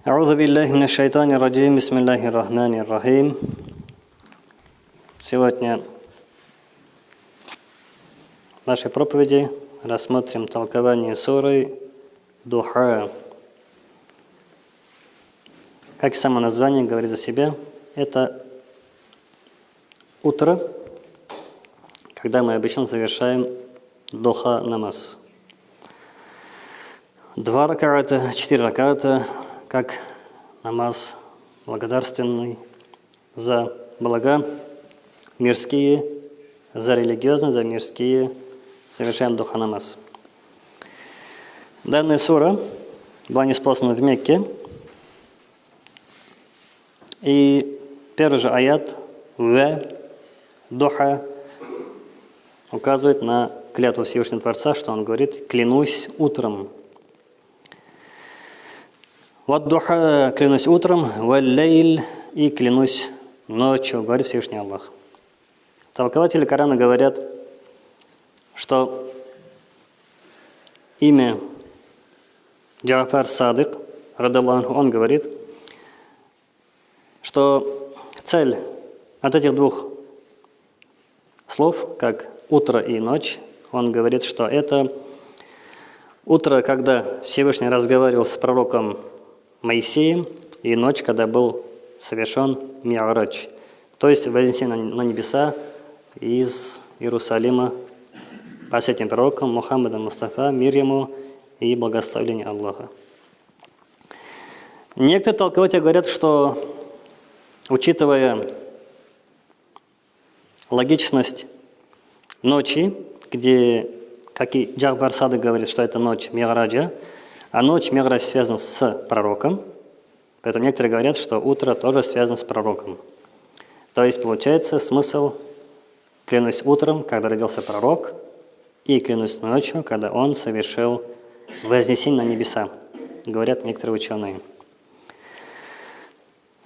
أعوذ بالله من الشيطان الرجيم بسم الله الرحمن الرحيم Сегодня в нашей проповеди рассмотрим толкование суры Духа. Как само название говорит за себя, это утро, когда мы обычно завершаем духа намаз. Два раката, четыре раката, как намаз благодарственный за блага мирские, за религиозные, за мирские, совершаем духа намаз. Данная сура была неспослана в Мекке, и первый же аят «В» «Духа» указывает на клятву Всевышнего Творца, что он говорит «клянусь утром». Вот духа клянусь утром, валлейль и клянусь ночью, говорит Всевышний Аллах. Толкователи Корана говорят, что имя Джафар Садык, Радаллаху, он говорит, что цель от этих двух слов, как утро и ночь, он говорит, что это утро, когда Всевышний разговаривал с пророком Моисеем и ночь, когда был совершен Миарач, то есть вознесение на небеса из Иерусалима последним пророком Мухаммадом Мустафа, мир ему и благословение Аллаха. Некоторые толкователи говорят, что, учитывая логичность ночи, где, как и Джахбар Сады говорит, что это ночь Мираджа, а ночь Меградж связана с пророком, поэтому некоторые говорят, что утро тоже связано с пророком. То есть получается смысл «клянусь утром, когда родился пророк», и «клянусь ночью, когда он совершил вознесение на небеса», говорят некоторые ученые.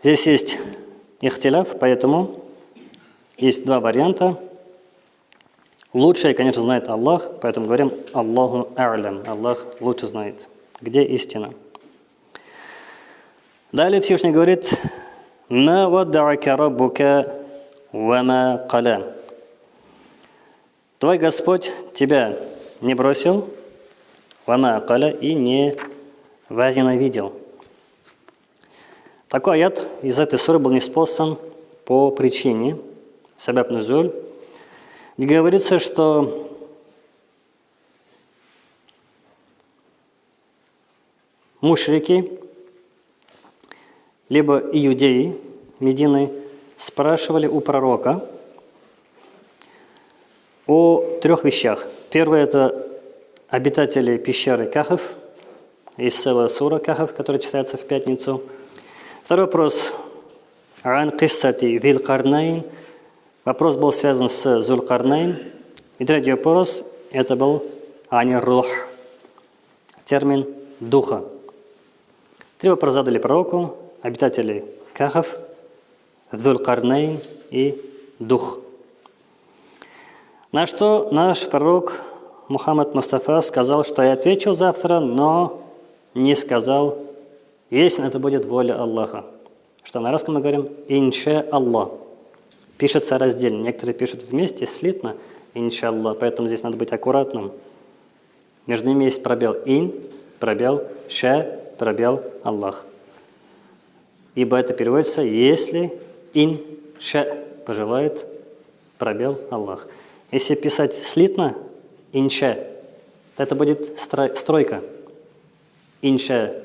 Здесь есть ихтиляф, поэтому есть два варианта. Лучшее, конечно, знает Аллах, поэтому говорим Аллаху А'лям, Аллах лучше знает. Где истина? Далее Всевышний говорит, «Ма вадда'ака раббука вама каля». Твой Господь тебя не бросил, вама каля, и не возненавидел. Такой аят из этой суры был неспослан по причине, сабаб нузуль, где говорится, что мушрики, либо иудеи Медины спрашивали у пророка о трех вещах. Первое – это обитатели пещеры Кахов, из села Сура Кахов, который читается в пятницу. Второй вопрос – Ан Киссати Вилкарнайн. Вопрос был связан с Зулкарнайн. И третий вопрос – это был Ани Рух, термин духа. Три вопроса задали пророку, обитатели Кахов, Дулкарнейн и Дух. На что наш пророк Мухаммад Мустафа сказал, что я отвечу завтра, но не сказал, если это будет воля Аллаха. Что на русском мы говорим «инша Аллах». Пишется раздельно. Некоторые пишут вместе, слитно, «инша Аллах». Поэтому здесь надо быть аккуратным. Между ними есть пробел «ин», пробел «ша», пробел Аллах. Ибо это переводится, если ин ша пожелает, пробел Аллах. Если писать слитно, инша, то это будет стройка. Инша,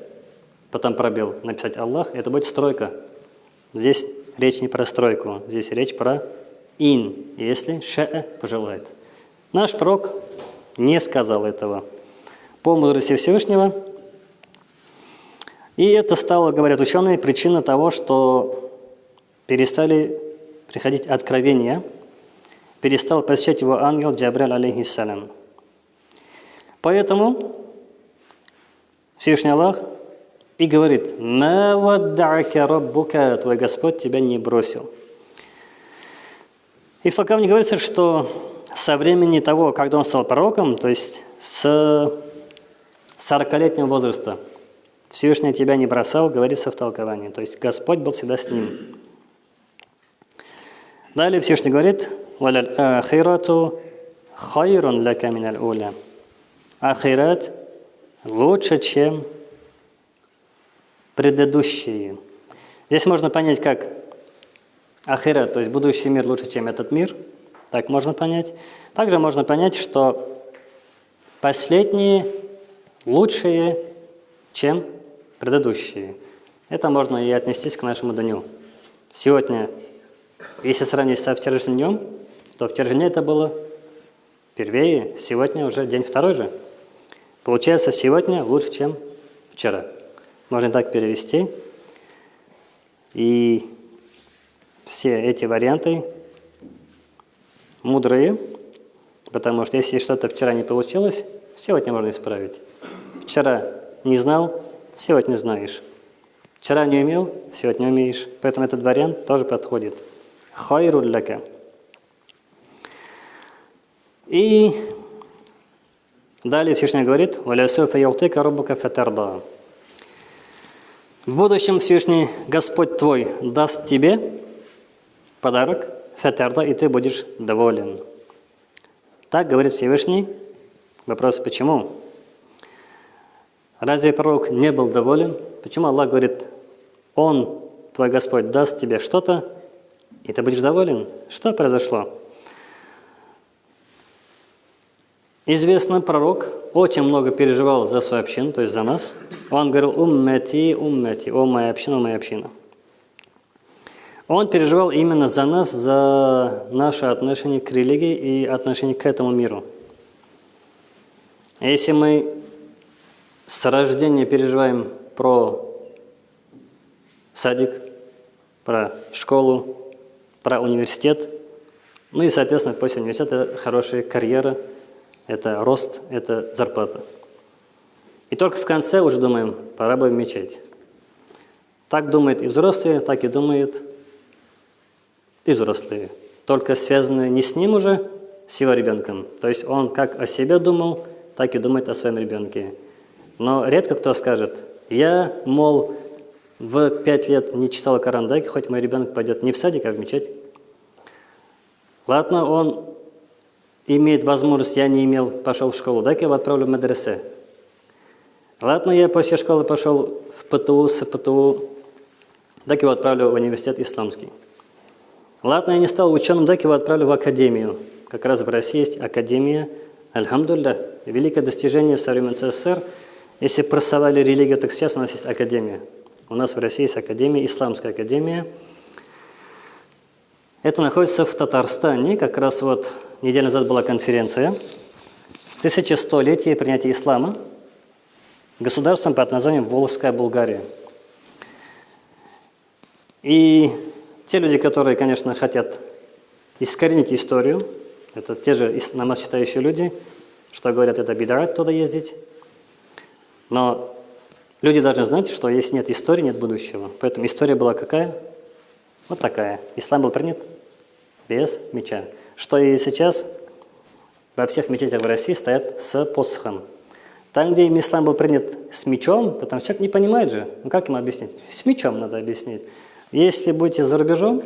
потом пробел, написать Аллах, это будет стройка. Здесь речь не про стройку, здесь речь про ин, если ша пожелает. Наш пророк не сказал этого. По мудрости Всевышнего – и это стало, говорят ученые, причиной того, что перестали приходить откровения, перестал посещать его ангел Джабриль алейхиссалям. Поэтому Всевышний Аллах и говорит, «Ма вадда'ака раббука» Твой Господь тебя не бросил. И в Толкавне говорится, что со времени того, когда он стал пророком, то есть с 40-летнего возраста – Всевышний тебя не бросал, говорится в толковании. То есть Господь был всегда с ним. Далее Всевышний говорит, «Валял хайрун лака миналь уля». Ахират лучше, чем предыдущие. Здесь можно понять, как ахират, то есть будущий мир лучше, чем этот мир. Так можно понять. Также можно понять, что последние лучшие, чем предыдущие. Это можно и отнестись к нашему дню. Сегодня если сравнить со вчерашним днем, то вчерашний это было первее, сегодня уже день второй же. Получается, сегодня лучше, чем вчера. Можно так перевести. И все эти варианты мудрые, потому что если что-то вчера не получилось, сегодня можно исправить. Вчера не знал, сегодня знаешь. Вчера не умел, сегодня умеешь. Поэтому этот вариант тоже подходит хайрун лака. И далее Всевышний говорит, «Валясуфа яутыка рубука фатарда». В будущем Всевышний Господь твой даст тебе подарок, фатарда, и ты будешь доволен. Так говорит Всевышний. Вопрос, почему? Разве пророк не был доволен? Почему Аллах говорит, Он, твой Господь, даст тебе что-то, и ты будешь доволен. Что произошло? Известно, пророк очень много переживал за свою общину, то есть за нас. Он говорил «уммети, уммети», «о моя община, о моя община». Он переживал именно за нас, за наше отношение к религии и отношение к этому миру. Если мы с рождения переживаем про садик, про школу, про университет. Ну и, соответственно, после университета хорошая карьера, это рост, это зарплата. И только в конце уже думаем, пора бы в мечеть. Так думают и взрослые, так и думают и взрослые. Только связаны не с ним уже, с его ребенком. То есть он как о себе думал, так и думает о своем ребенке. Но редко кто скажет, я, мол, в пять лет не читал Коран, дай хоть мой ребенок пойдет не в садик, а в мечеть. Ладно, он имеет возможность, я не имел, пошел в школу, дай-ка его отправлю в медресе. Ладно, я после школы пошел в ПТУ, с ПТУ, так его отправлю в университет исламский. Ладно, я не стал ученым, так его отправлю в академию. Как раз в России есть академия, альхамдулля, великое достижение в современном СССР. Если просовали религию, так сейчас у нас есть академия. У нас в России есть академия, исламская академия. Это находится в Татарстане. Как раз вот неделю назад была конференция. Тысячестолетие принятия ислама государством под названием Волжская Болгария. И те люди, которые, конечно, хотят искоренить историю, это те же намаз считающие люди, что говорят, это беда туда ездить. Но Люди должны знать, что если нет истории, нет будущего. Поэтому история была какая? Вот такая. Ислам был принят без меча. Что и сейчас во всех мечетях в России стоят с посохом. Там, где ислам был принят с мечом, потому что человек не понимает же, ну как ему объяснить? С мечом надо объяснить. Если будете за рубежом,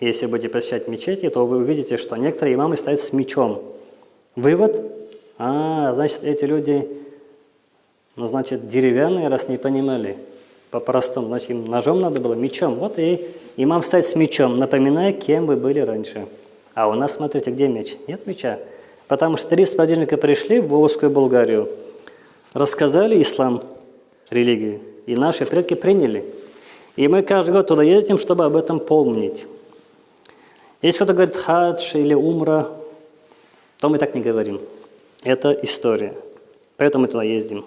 если будете посещать мечети, то вы увидите, что некоторые имамы стоят с мечом. Вывод? А, значит, эти люди ну, значит, деревянные, раз не понимали по-простому, значит, им ножом надо было, мечом. Вот и имам стоит с мечом, напоминая, кем вы были раньше. А у нас, смотрите, где меч? Нет меча. Потому что три сподвижника пришли в Волжскую Болгарию, рассказали ислам, религию, и наши предки приняли. И мы каждый год туда ездим, чтобы об этом помнить. Если кто-то говорит хадж или умра, то мы так не говорим. Это история. Поэтому мы туда ездим.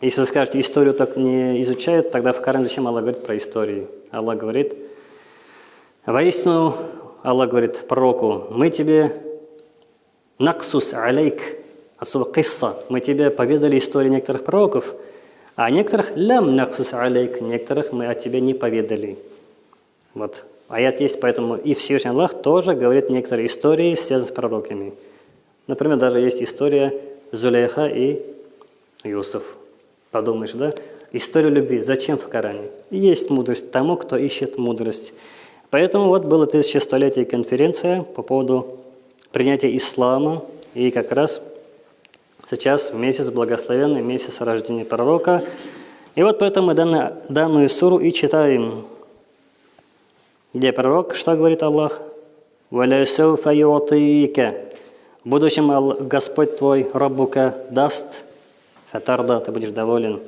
Если вы скажете, историю так не изучают, тогда в Коране зачем Аллах говорит про историю? Аллах говорит, воистину, Аллах говорит пророку, мы тебе наксус алейк, отсюда кисса, мы тебе поведали историю некоторых пророков, а некоторых лям наксус алейк, некоторых мы о тебе не поведали. Вот. Аят есть, поэтому и Всевышний Аллах тоже говорит некоторые истории, связанные с пророками. Например, даже есть история Зулейха и Юсуф. Подумаешь, да? Историю любви. Зачем в Коране? Есть мудрость тому, кто ищет мудрость. Поэтому вот было тысячестолетие конференция по поводу принятия ислама. И как раз сейчас месяц благословенный, месяц рождения пророка. И вот поэтому мы данную, данную суру и читаем. Где пророк, что говорит Аллах? «Валясауфа юатика». В будущем Господь твой, Раббука, даст, хатарда, ты будешь доволен.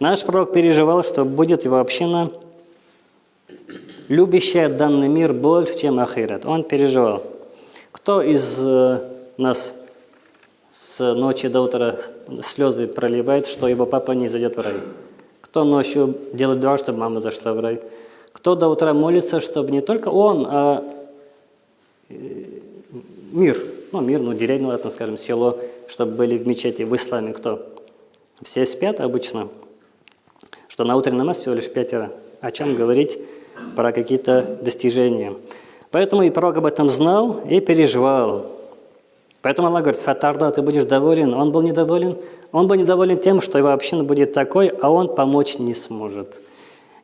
Наш пророк переживал, что будет его община, любящая данный мир больше, чем ахират. Он переживал. Кто из э, нас с ночи до утра слезы проливает, что его папа не зайдет в рай? Кто ночью делает дуа, чтобы мама зашла в рай? Кто до утра молится, чтобы не только он, а э, мир, ну мир, ну деревня, ладно, скажем, село, чтобы были в мечети, в исламе кто? Все спят обычно, что на утренний намаз всего лишь пятеро. О чем говорить про какие-то достижения. Поэтому и пророк об этом знал и переживал. Поэтому Аллах говорит, «Фатарда, ты будешь доволен». Он был недоволен. Он был недоволен тем, что его община будет такой, а он помочь не сможет.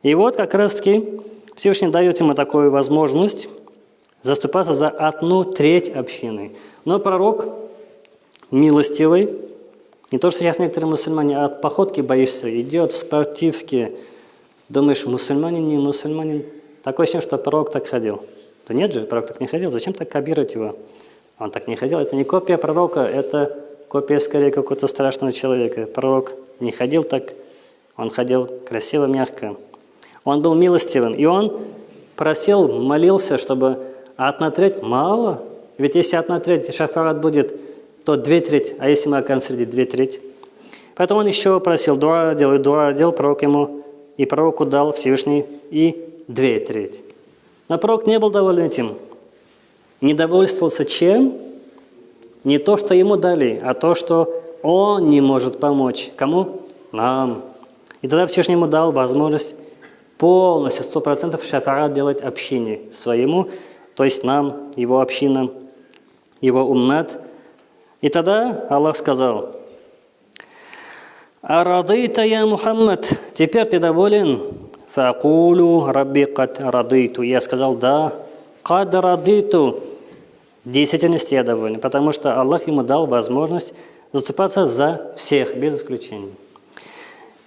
И вот как раз-таки Всевышний дает ему такую возможность заступаться за одну треть общины. Но пророк милостивый, не то, что сейчас некоторые мусульмане от походки боишься, идет в спортивке, думаешь, мусульманин, не мусульманин. Такое ощущение, что пророк так ходил. Да нет же, пророк так не ходил, зачем так кабировать его? Он так не ходил, это не копия пророка, это копия скорее какого-то страшного человека. Пророк не ходил так, он ходил красиво, мягко. Он был милостивым, и он просил, молился, чтобы одна треть мало. Ведь если одна треть шафарат будет, то две треть, а если мы окажем среди две треть. Поэтому он еще просил, дуа делал, дуа делал, пророк ему, и пророку дал Всевышний и две треть. Но пророк не был доволен этим. Не довольствовался чем? Не то, что ему дали, а то, что он не может помочь. Кому? Нам. И тогда Всевышний ему дал возможность полностью, сто процентов шафарат делать общине своему, то есть нам, его общинам, его уммат. И тогда Аллах сказал, «Арадыта я Мухаммад, теперь ты доволен?» «Факулу рабби кад радыту». Я сказал, да, кад радыту. В действительности я доволен, потому что Аллах ему дал возможность заступаться за всех, без исключения.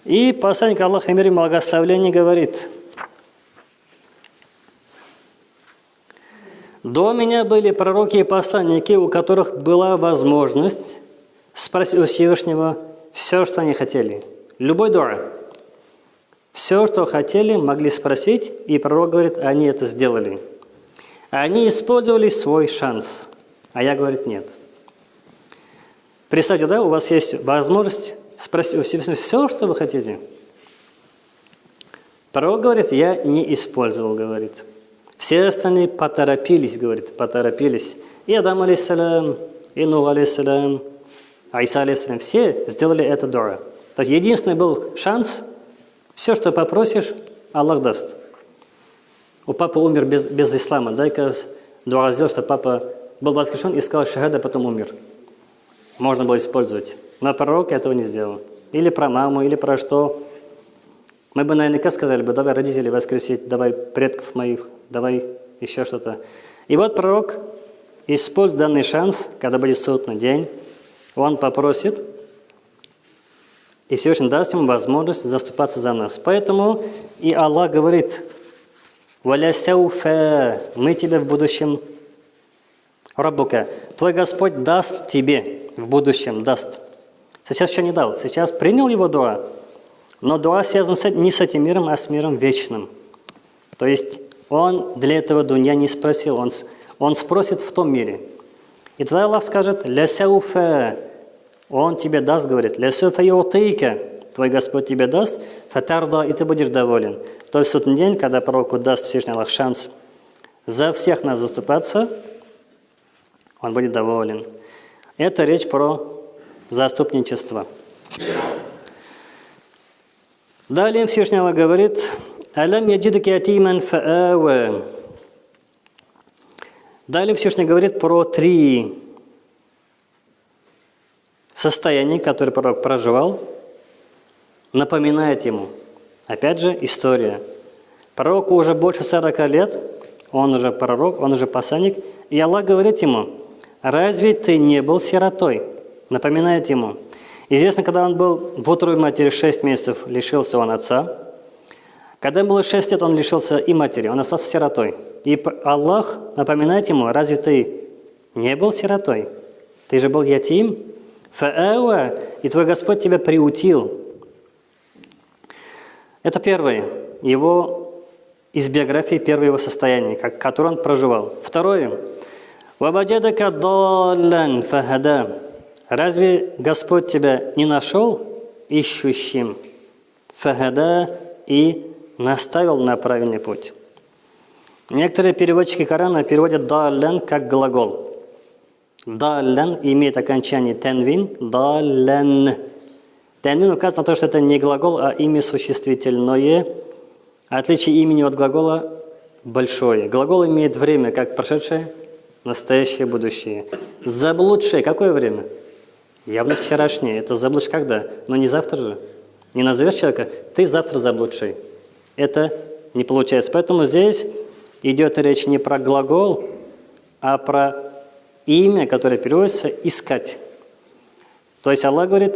И посланник Аллаха мир и благословение говорит, «До меня были пророки и посланники, у которых была возможность спросить у Всевышнего все, что они хотели. Любой дуа. Все, что хотели, могли спросить, и пророк говорит, они это сделали. Они использовали свой шанс, а я, говорит, нет. Представьте, да, у вас есть возможность спросить у себя все, что вы хотите. Пророк говорит, я не использовал, говорит. Все остальные поторопились, говорит, поторопились. И Адам, алейсалям, и Нух, алейсалям, Айса, алейсалям, все сделали это дуа. То есть единственный был шанс, все, что попросишь, Аллах даст. У папы умер без, без ислама. Дай-ка дуа сделал, что папа был воскрешен сказал шахада, потом умер. Можно было использовать. Но пророк этого не сделал. Или про маму, или про что. Мы бы наверняка сказали бы, давай родителей воскресить, давай предков моих, давай еще что-то. И вот пророк использует данный шанс, когда будет судный день, он попросит, и Всевышний даст ему возможность заступаться за нас. Поэтому и Аллах говорит, «Валясяуфа» мы тебе в будущем, Раббука, твой Господь даст тебе в будущем, даст. Сейчас еще не дал. Сейчас принял его дуа, но дуа связан не с этим миром, а с миром вечным. То есть он для этого дунья не спросил, он, он спросит в том мире. И тогда Аллах скажет «Лясауфа» Он тебе даст, говорит «Лясауфа ютейка» Твой Господь тебе даст, фатарда, и ты будешь доволен. То есть в тот день, когда пророку даст Всевышний Аллах шанс за всех нас заступаться, он будет доволен. Это речь про заступничество. Далее Всевышний Аллах говорит, «Алям яджидак ятиман фаава». Далее Всевышний говорит про три состояния, которые пророк проживал. напоминает ему. Опять же, история. Пророку уже больше 40 лет, он уже пророк, он уже посланник, и Аллах говорит ему, «Разве ты не был сиротой?» Напоминает ему. Известно, когда он был в утробе матери 6 месяцев, лишился он отца. Когда ему было 6 лет, он лишился и матери, он остался сиротой. И Аллах напоминает ему, «Разве ты не был сиротой? Ты же был ятим?» Фаэва, и твой Господь тебя приутил. Это первое, его из биографии, первое его состояние, как, которое он проживал. Второе. Разве Господь тебя не нашел ищущим? Фахада и наставил на правильный путь. Некоторые переводчики Корана переводят «даллан» как глагол – Даллен имеет окончание тенвин. Даллен. Тенвин указывает на то, что это не глагол, а имя существительное. Отличие имени от глагола большое. Глагол имеет время как прошедшее, настоящее, будущее. Заблудшее. Какое время? Явно вчерашнее. Это заблудшь когда? Но не завтра же. Не назовешь человека, ты завтра заблудший. Это не получается. Поэтому здесь идет речь не про глагол, а про имя, которое переводится «искать». То есть Аллах говорит,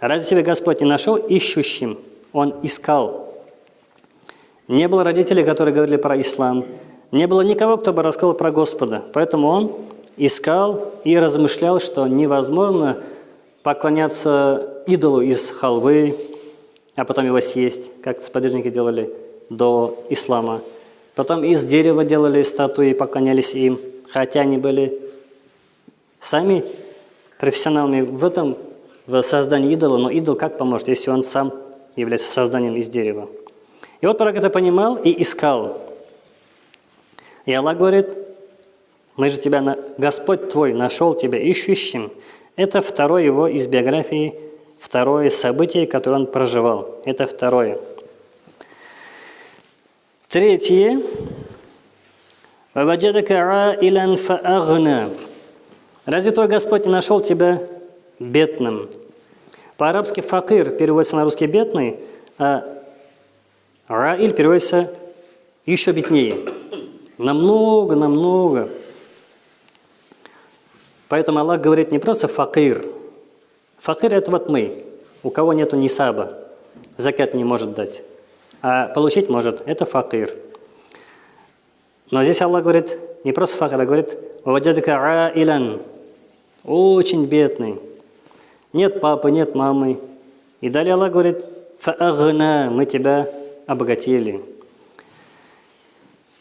разве тебя Господь не нашел ищущим? Он искал. Не было родителей, которые говорили про ислам. Не было никого, кто бы рассказал про Господа. Поэтому он искал и размышлял, что невозможно поклоняться идолу из халвы, а потом его съесть, как сподвижники делали до ислама. Потом из дерева делали статуи поклонялись им, хотя они были сами профессионалами в этом, в создании идола, но идол как поможет, если он сам является созданием из дерева? И вот пророк это понимал и искал. И Аллах говорит, мы же тебя, Господь твой нашел тебя ищущим. Это второе его из биографии, второе событие, которое он проживал. Это второе. Третье. Разве твой Господь не нашел тебя бедным? По-арабски «факир» переводится на русский «бедный», а «عائل» переводится еще беднее. Намного, намного. Поэтому Аллах говорит не просто факир. Факир – это вот мы, у кого нету нисаба, закат не может дать. А получить может – это факир. Но здесь Аллах говорит не просто факир, а говорит «ووجدك عائلا» очень бедный. Нет папы, нет мамы. И далее Аллах говорит, «Фаагна» – мы тебя обогатили.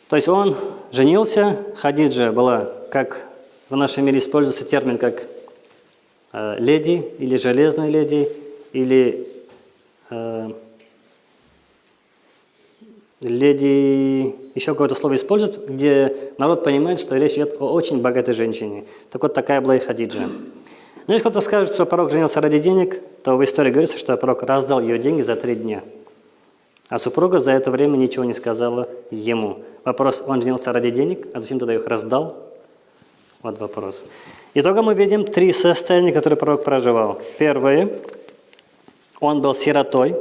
То есть он женился, Хадиджа была, как в нашем мире используется термин, как э, леди или железная леди, или э, леди, еще какое-то слово используют, где народ понимает, что речь идет о очень богатой женщине. Так вот, такая была и Хадиджа. Но если кто-то скажет, что пророк женился ради денег, то в истории говорится, что пророк раздал ее деньги за три дня. А супруга за это время ничего не сказала ему. Вопрос, он женился ради денег, а зачем тогда их раздал? Вот вопрос. Итогом мы видим три состояния, которые пророк проживал. Первое, он был сиротой,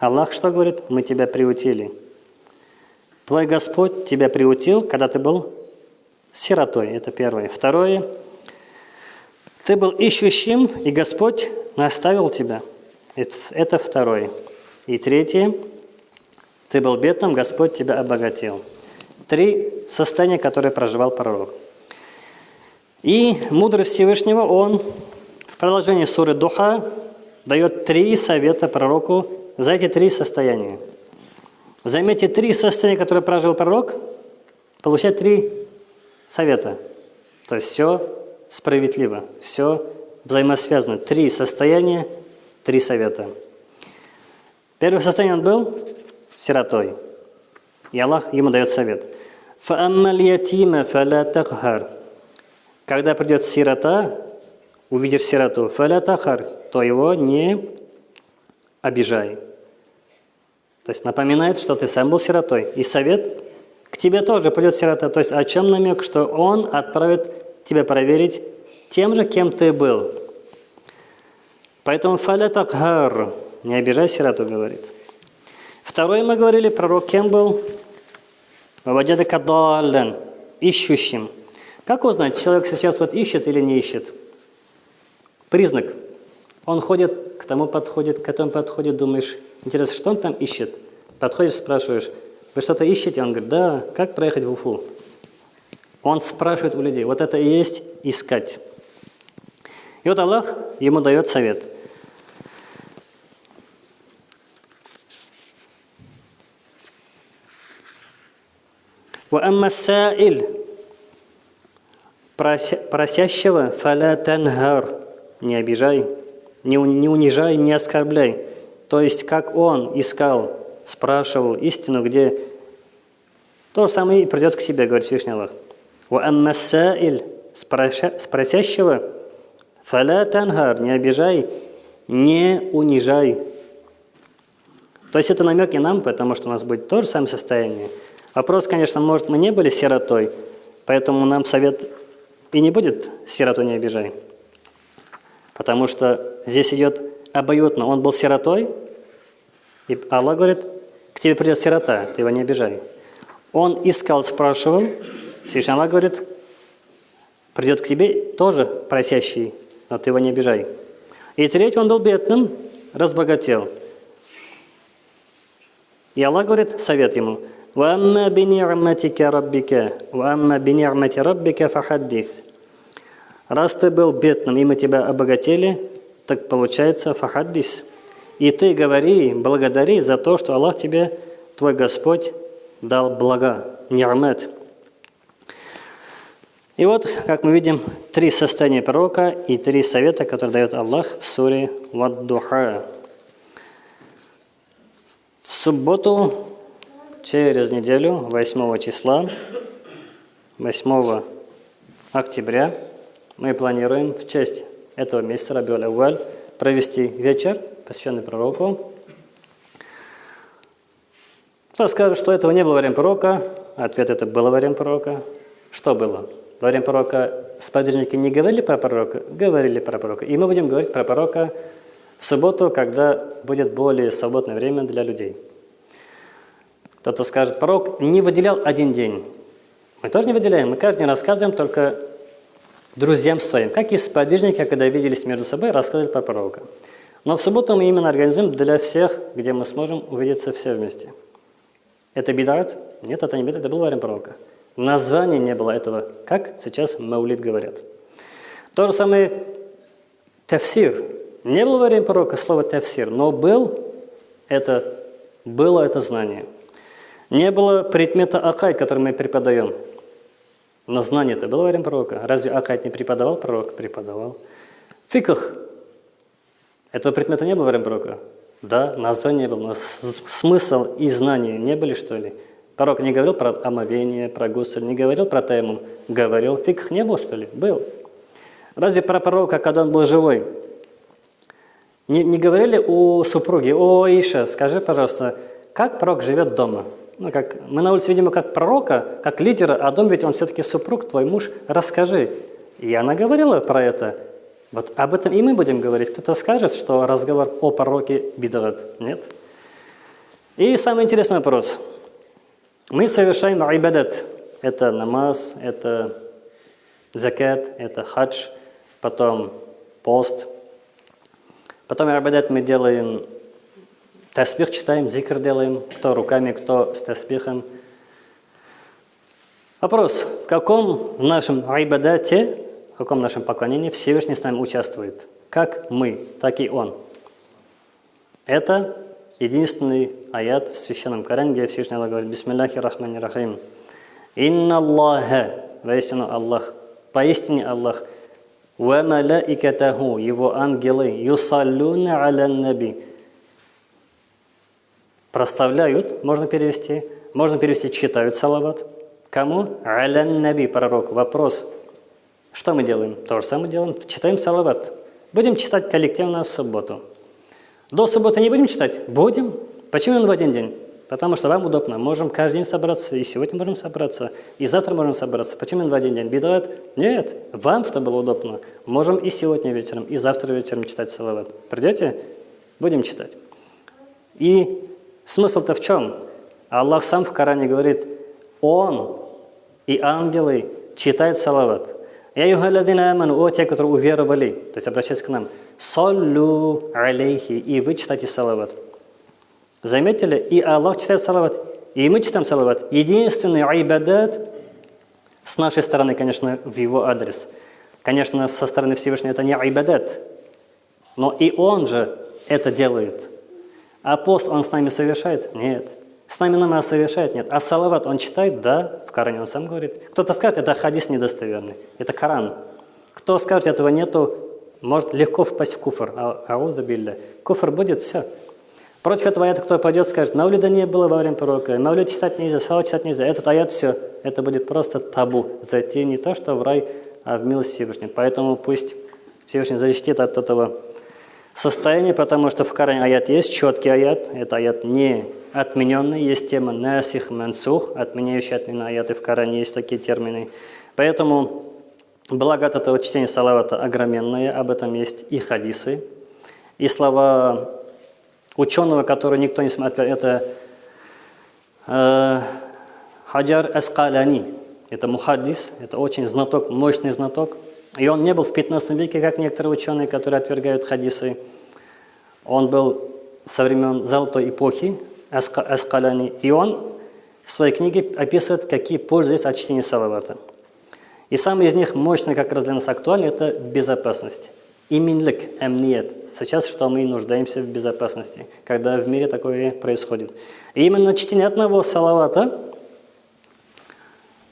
Аллах что говорит? Мы тебя приутили. Твой Господь тебя приутил, когда ты был сиротой. Это первое. Второе. Ты был ищущим, и Господь наставил тебя. Это второе. И третье. Ты был бедным, Господь тебя обогатил. Три состояния, которые проживал пророк. И мудрость Всевышнего, он в продолжении суры Духа дает три совета пророку за эти три состояния. Заметьте, три состояния, которые прожил пророк, получает три совета. То есть все справедливо, все взаимосвязано. Три состояния, три совета. Первое состояние он был сиротой. И Аллах ему дает совет. Когда придет сирота, увидишь сироту, то его не обижай. То есть напоминает, что ты сам был сиротой. И совет к тебе тоже придет сирота. То есть о чем намек? Что он отправит тебя проверить тем же, кем ты был. Поэтому фаля такхар, Не обижай сироту, говорит. Второе мы говорили, пророк кем был? Ваваджадака даллен, ищущим. Как узнать, человек сейчас вот ищет или не ищет? Признак. Он ходит, к тому подходит, к этому подходит, думаешь, интересно, что он там ищет? Подходишь, спрашиваешь, вы что-то ищете? Он говорит, да, как проехать в Уфу? Он спрашивает у людей, вот это и есть искать. И вот Аллах ему дает совет. وأما السائل прося, просящего «фаля – «не обижай», не, «не унижай, не оскорбляй». То есть, как он искал, спрашивал истину, где то же самое и придет к тебе, говорит Всевышний Аллах. «Ва спросящего «фаля – «не обижай, не унижай». То есть это намек и нам, потому что у нас будет то же самое состояние. Вопрос, конечно, может, мы не были сиротой, поэтому нам совет и не будет «сироту не обижай». Потому что здесь идет обоюдно. Он был сиротой, и Аллах говорит, к тебе придет сирота, ты его не обижай. Он искал, спрашивал, Всевышний Аллах говорит, придет к тебе тоже просящий, но ты его не обижай. И третий, он был бедным, разбогател. И Аллах говорит, совет ему, «Вамма бинирматика раббика, вамма бинирмати раббика фахаддис». Раз ты был бедным, и мы тебя обогатили, так получается фахаддис. И ты говори, благодари за то, что Аллах тебе, твой Господь, дал блага, нирмат. И вот, как мы видим, три состояния пророка и три совета, которые дает Аллах в суре Ваддуха. В субботу, через неделю, 8 числа, 8 октября, мы планируем в честь этого месяца Рабиуль Ауаль провести вечер, посвященный пророку. Кто скажет, что этого не было во время пророка? Ответ – это было во время пророка. Что было? во время пророка сподвижники не говорили про пророка, говорили про пророка. И мы будем говорить про пророка в субботу, когда будет более свободное время для людей. Кто-то скажет, пророк не выделял один день. Мы тоже не выделяем, мы каждый день рассказываем только друзьям своим, как и сподвижники, когда виделись между собой, рассказывали про пророка. Но в субботу мы именно организуем для всех, где мы сможем увидеться все вместе. Это бедат? Нет, это не бедат, это был время пророка. Названия не было этого, как сейчас Маулид говорят. То же самое тафсир. Не было во время пророка слова тафсир, но был это, было это знание. Не было предмета акайд, который мы преподаем. Но знание это было во время пророка. Разве акайд не преподавал пророк? Преподавал. Фиках. Этого предмета не было во время пророка. Да, название было, но смысл и знания не были, что ли? Пророк не говорил про омовение, про гусель, не говорил про таймум. Говорил. Фикх не был, что ли? Был. Разве про пророка, когда он был живой, не, не говорили у супруги, о, Иша, скажи, пожалуйста, как пророк живет дома? Ну, как, мы на улице видим как пророка, как лидера, а дом ведь он все-таки супруг, твой муж, расскажи. И она говорила про это. Вот об этом и мы будем говорить. Кто-то скажет, что разговор о пророке бедоват. Нет? И самый интересный вопрос – мы совершаем айбадат. Это намаз, это закат, это хадж, потом пост. Потом айбадат мы делаем таспих, читаем, зикр делаем, кто руками, кто с таспихом. Вопрос, в каком нашем айбадате, в каком нашем поклонении Всевышний с нами участвует? Как мы, так и Он. Это единственный аят в Священном Коране, где Всевышний Аллах говорит «Бисмиллахи рахмани рахим». «Инна Аллаха» Воистину Аллах, поистине Аллах, «Ва малаикатаху» Его ангелы «Юсаллюна аля наби» Проставляют, можно перевести, можно перевести «читают салават». Кому? «Аля наби» пророк. Вопрос. Что мы делаем? То же самое делаем. Читаем салават. Будем читать коллективно в субботу. До субботы не будем читать? Будем. Почему именно в один день? Потому что вам удобно. Можем каждый день собраться, и сегодня можем собраться, и завтра можем собраться. Почему именно в один день? Бедуат? Нет. Вам, чтобы было удобно, можем и сегодня вечером, и завтра вечером читать салават. Придете? Будем читать. И смысл-то в чем? Аллах сам в Коране говорит, Он и ангелы читают салават. Аману, о те, которые уверовали, то есть обращайтесь к нам, саллю алейхи, и вы читайте салават. Заметили? И Аллах читает салават, и мы читаем салават. Единственный айбадат с нашей стороны, конечно, в его адрес. Конечно, со стороны Всевышнего это не айбадат, но и он же это делает. А пост он с нами совершает? Нет. С нами намаз совершает? Нет. А салават он читает? Да, в Коране он сам говорит. Кто-то скажет, это хадис недостоверный, это Коран. Кто скажет, этого нету, может легко впасть в куфр. А, ауза билля. Куфр будет, все. Против этого аята кто пойдет, скажет, Маулида не было во время пророка, Маулид читать нельзя, салат читать нельзя. Этот аят, все, это будет просто табу. Зайти не то, что в рай, а в милость Всевышнего. Поэтому пусть Всевышний защитит от этого состояния, потому что в Коране аят есть, четкий аят, это аят не отмененный, есть тема насих мансух, отменяющий отмены аяты в Коране, есть такие термины. Поэтому благо от этого чтения салавата огроменное, об этом есть и хадисы, и слова ученого, который никто не смотрит, это э, Хаджар Аскаляни, это мухаддис, это очень знаток, мощный знаток. И он не был в 15 веке, как некоторые ученые, которые отвергают хадисы. Он был со времен Золотой эпохи, Аскаляни, и он в своей книге описывает, какие пользы есть от чтения салавата. И самый из них мощный, как раз для нас актуальный, это безопасность. Иминлик, эмниет. Сейчас что мы нуждаемся в безопасности, когда в мире такое происходит. И именно чтение одного салавата,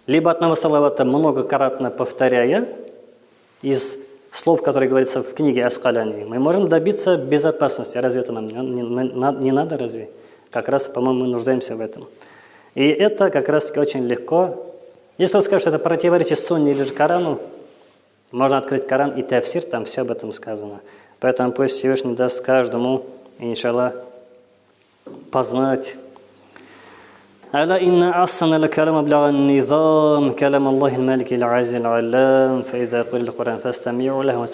либо одного салавата многократно повторяя, из слов, которые говорятся в книге Аскаляни, мы можем добиться безопасности. Разве это нам не, не, не надо, разве? Как раз, по-моему, мы нуждаемся в этом. И это как раз очень легко. Если кто скажет, что это противоречит Сунне или же Корану, можно открыть Коран и Тавсир, там все об этом сказано. Поэтому пусть Всевышний даст каждому, иншаллах, познать. ألا إن أحسن الكلام أبلغ النظام كلام الله الملك العزيز العلام؟ فإذا قل القرآن فاستمعوا له